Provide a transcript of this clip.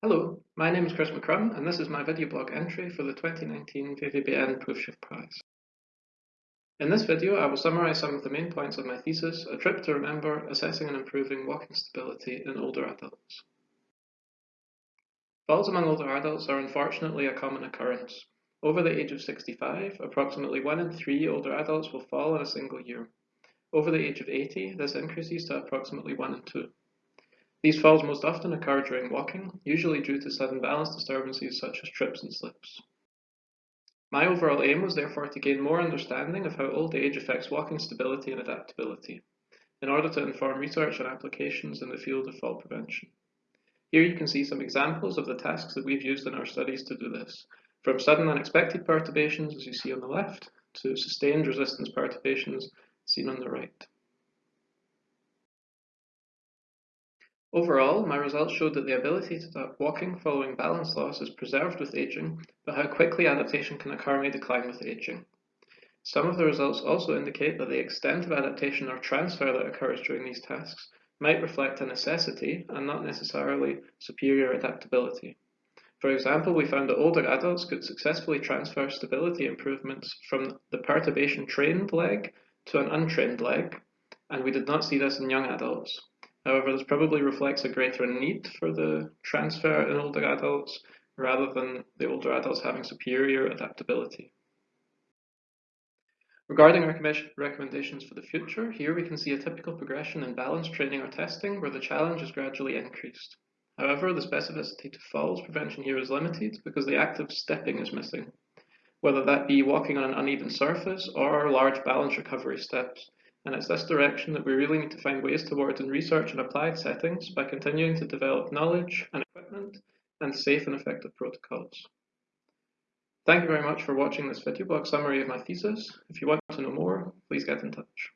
Hello, my name is Chris McCrum and this is my video blog entry for the 2019 VVBN Proefschrift Prize. In this video I will summarise some of the main points of my thesis, A Trip to Remember Assessing and Improving Walking Stability in Older Adults. Falls among older adults are unfortunately a common occurrence. Over the age of 65, approximately 1 in 3 older adults will fall in a single year. Over the age of 80, this increases to approximately 1 in 2. These falls most often occur during walking, usually due to sudden balance disturbances such as trips and slips. My overall aim was therefore to gain more understanding of how old age affects walking stability and adaptability, in order to inform research and applications in the field of fall prevention. Here you can see some examples of the tasks that we've used in our studies to do this, from sudden unexpected perturbations, as you see on the left, to sustained resistance perturbations, seen on the right. Overall, my results showed that the ability to start walking following balance loss is preserved with aging, but how quickly adaptation can occur may decline with aging. Some of the results also indicate that the extent of adaptation or transfer that occurs during these tasks might reflect a necessity and not necessarily superior adaptability. For example, we found that older adults could successfully transfer stability improvements from the perturbation trained leg to an untrained leg, and we did not see this in young adults. However, this probably reflects a greater need for the transfer in older adults rather than the older adults having superior adaptability. Regarding recommendations for the future, here we can see a typical progression in balance training or testing where the challenge is gradually increased. However, the specificity to falls prevention here is limited because the act of stepping is missing, whether that be walking on an uneven surface or large balance recovery steps, and it's this direction that we really need to find ways towards in research and applied settings by continuing to develop knowledge and equipment and safe and effective protocols. Thank you very much for watching this video blog summary of my thesis. If you want to know more, please get in touch.